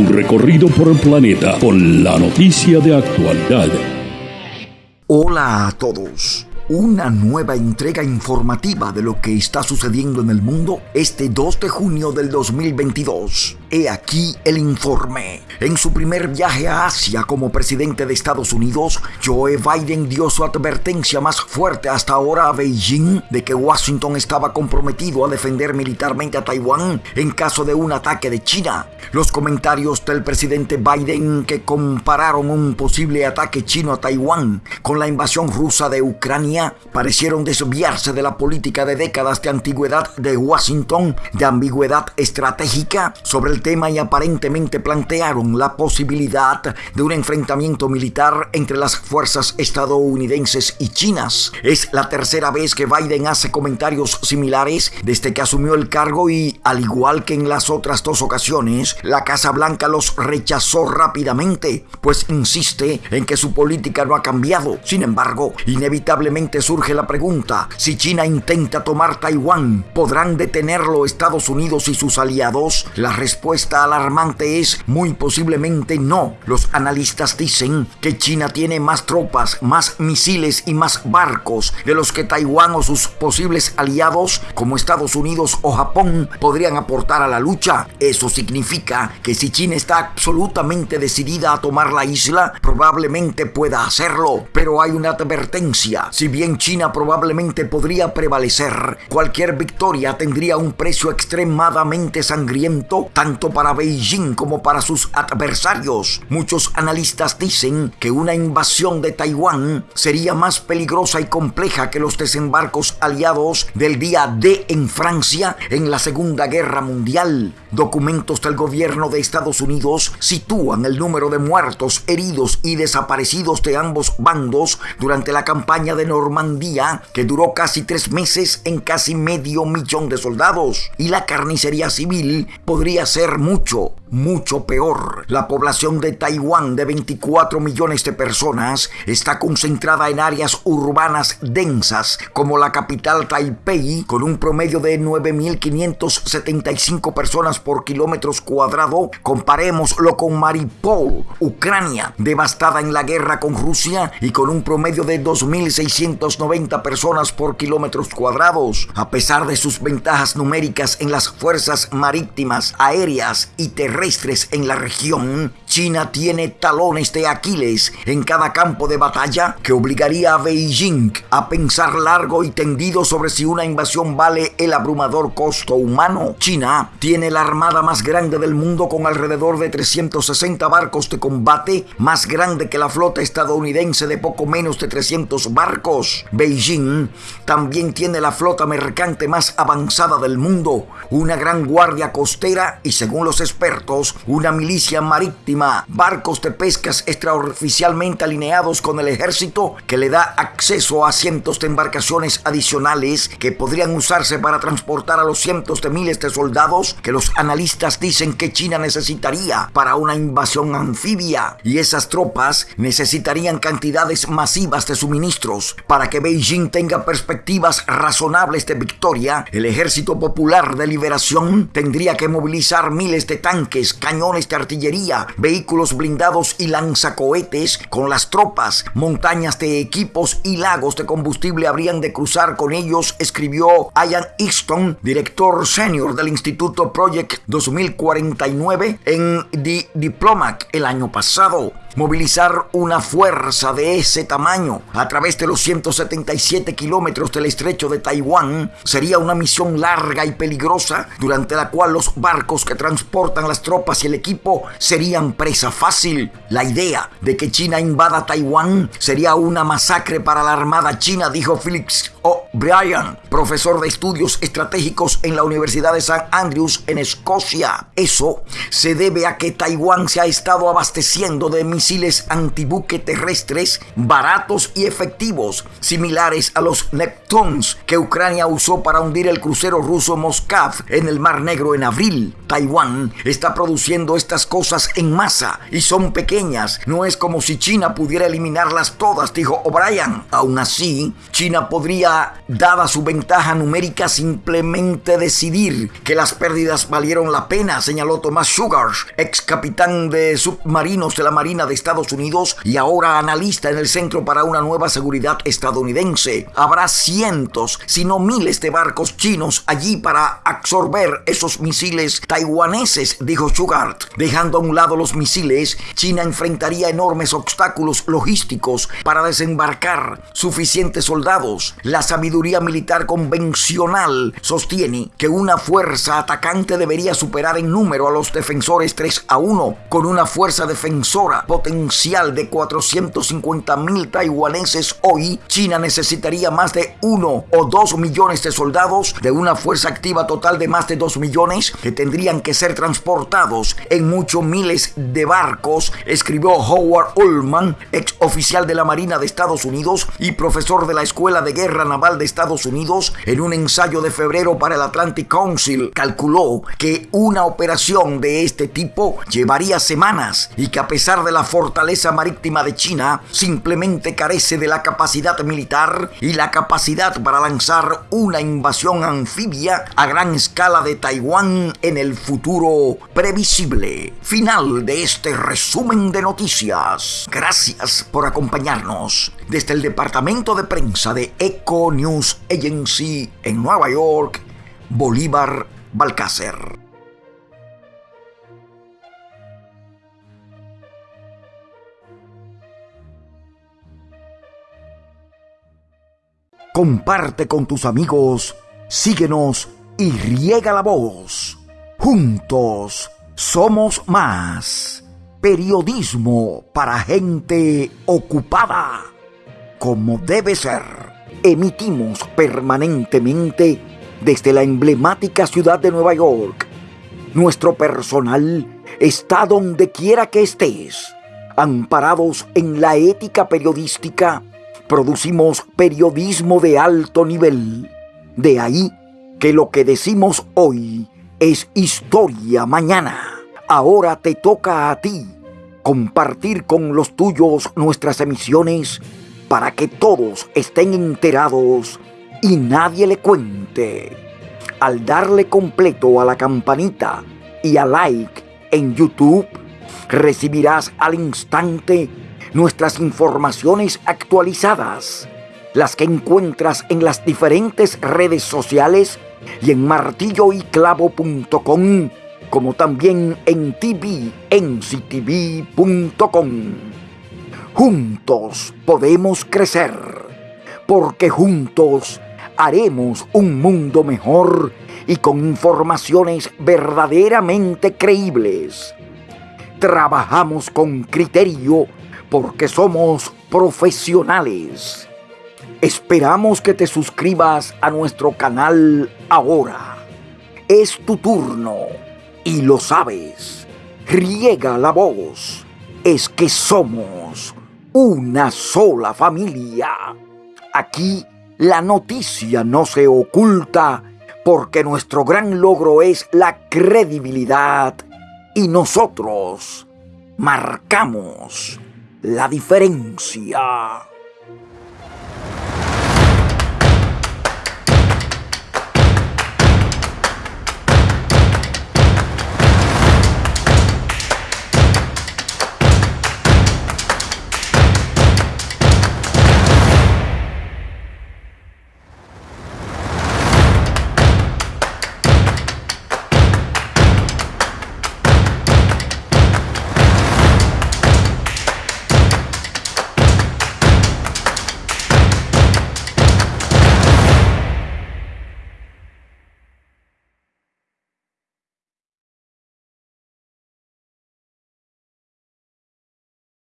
Un recorrido por el planeta con la noticia de actualidad. Hola a todos una nueva entrega informativa de lo que está sucediendo en el mundo este 2 de junio del 2022. He aquí el informe. En su primer viaje a Asia como presidente de Estados Unidos, Joe Biden dio su advertencia más fuerte hasta ahora a Beijing de que Washington estaba comprometido a defender militarmente a Taiwán en caso de un ataque de China. Los comentarios del presidente Biden que compararon un posible ataque chino a Taiwán con la invasión rusa de Ucrania parecieron desviarse de la política de décadas de antigüedad de Washington, de ambigüedad estratégica sobre el tema y aparentemente plantearon la posibilidad de un enfrentamiento militar entre las fuerzas estadounidenses y chinas. Es la tercera vez que Biden hace comentarios similares desde que asumió el cargo y, al igual que en las otras dos ocasiones, la Casa Blanca los rechazó rápidamente, pues insiste en que su política no ha cambiado. Sin embargo, inevitablemente surge la pregunta, si China intenta tomar Taiwán, ¿podrán detenerlo Estados Unidos y sus aliados? La respuesta alarmante es muy posiblemente no. Los analistas dicen que China tiene más tropas, más misiles y más barcos de los que Taiwán o sus posibles aliados como Estados Unidos o Japón podrían aportar a la lucha. Eso significa que si China está absolutamente decidida a tomar la isla, probablemente pueda hacerlo. Pero hay una advertencia. Si bien en China probablemente podría prevalecer, cualquier victoria tendría un precio extremadamente sangriento tanto para Beijing como para sus adversarios. Muchos analistas dicen que una invasión de Taiwán sería más peligrosa y compleja que los desembarcos aliados del día D en Francia en la Segunda Guerra Mundial. Documentos del gobierno de Estados Unidos sitúan el número de muertos, heridos y desaparecidos de ambos bandos durante la campaña de Normandía, que duró casi tres meses en casi medio millón de soldados. Y la carnicería civil podría ser mucho, mucho peor. La población de Taiwán de 24 millones de personas está concentrada en áreas urbanas densas como la capital Taipei con un promedio de 9.575 personas por kilómetros cuadrado. Comparémoslo con Mariupol, Ucrania, devastada en la guerra con Rusia y con un promedio de 2.600 90 personas por kilómetros cuadrados. A pesar de sus ventajas numéricas en las fuerzas marítimas, aéreas y terrestres en la región, China tiene talones de Aquiles en cada campo de batalla que obligaría a Beijing a pensar largo y tendido sobre si una invasión vale el abrumador costo humano. China tiene la armada más grande del mundo con alrededor de 360 barcos de combate, más grande que la flota estadounidense de poco menos de 300 barcos. Beijing también tiene la flota mercante más avanzada del mundo, una gran guardia costera y según los expertos, una milicia marítima, barcos de pescas extraoficialmente alineados con el ejército que le da acceso a cientos de embarcaciones adicionales que podrían usarse para transportar a los cientos de miles de soldados que los analistas dicen que China necesitaría para una invasión anfibia. Y esas tropas necesitarían cantidades masivas de suministros para para que Beijing tenga perspectivas razonables de victoria, el Ejército Popular de Liberación tendría que movilizar miles de tanques, cañones de artillería, vehículos blindados y lanzacohetes con las tropas, montañas de equipos y lagos de combustible habrían de cruzar con ellos, escribió Ian Easton, director senior del Instituto Project 2049 en The Diplomat el año pasado. Movilizar una fuerza de ese tamaño a través de los 177 kilómetros del estrecho de Taiwán sería una misión larga y peligrosa durante la cual los barcos que transportan las tropas y el equipo serían presa fácil. La idea de que China invada Taiwán sería una masacre para la Armada China, dijo Felix O'Brien, profesor de estudios estratégicos en la Universidad de St. Andrews en Escocia. Eso se debe a que Taiwán se ha estado abasteciendo de misiles antibuque terrestres baratos y efectivos, similares a los Neptunes que Ucrania usó para hundir el crucero ruso Moskav en el Mar Negro en abril. Taiwán está produciendo estas cosas en masa y son pequeñas. No es como si China pudiera eliminarlas todas, dijo O'Brien. Aún así, China podría, dada su ventaja numérica, simplemente decidir que las pérdidas valieron la pena, señaló Thomas Sugar, ex capitán de submarinos de la Marina de Estados Unidos y ahora analista en el Centro para una Nueva Seguridad estadounidense. Habrá cientos, si no miles de barcos chinos allí para absorber esos misiles taiwaneses, dijo Sugar. Dejando a un lado los misiles, China enfrentaría enormes obstáculos logísticos para desembarcar suficientes soldados. La sabiduría militar convencional sostiene que una fuerza atacante debería superar en número a los defensores 3 a 1, con una fuerza defensora potencial de 450 mil taiwaneses hoy, China necesitaría más de 1 o 2 millones de soldados de una fuerza activa total de más de 2 millones que tendrían que ser transportados en muchos miles de barcos, escribió Howard Ullman, ex oficial de la Marina de Estados Unidos y profesor de la Escuela de Guerra Naval de Estados Unidos, en un ensayo de febrero para el Atlantic Council, calculó que una operación de este tipo llevaría semanas y que a pesar de la fortaleza marítima de China, simplemente carece de la capacidad militar y la capacidad para lanzar una invasión anfibia a gran escala de Taiwán en el futuro previsible. Final de este resumen de noticias. Gracias por acompañarnos desde el departamento de prensa de Eco News Agency en Nueva York, Bolívar Balcácer. Comparte con tus amigos, síguenos y riega la voz. Juntos somos más. Periodismo para gente ocupada. Como debe ser. Emitimos permanentemente desde la emblemática ciudad de Nueva York. Nuestro personal está donde quiera que estés. Amparados en la ética periodística, producimos periodismo de alto nivel. De ahí que lo que decimos hoy es historia mañana. Ahora te toca a ti compartir con los tuyos nuestras emisiones para que todos estén enterados y nadie le cuente. Al darle completo a la campanita y a like en YouTube, recibirás al instante nuestras informaciones actualizadas, las que encuentras en las diferentes redes sociales y en martilloyclavo.com como también en tvnctv.com. Juntos podemos crecer, porque juntos haremos un mundo mejor y con informaciones verdaderamente creíbles. Trabajamos con criterio porque somos profesionales. Esperamos que te suscribas a nuestro canal ahora. Es tu turno y lo sabes. Riega la voz. Es que somos una sola familia. Aquí la noticia no se oculta porque nuestro gran logro es la credibilidad y nosotros marcamos la diferencia.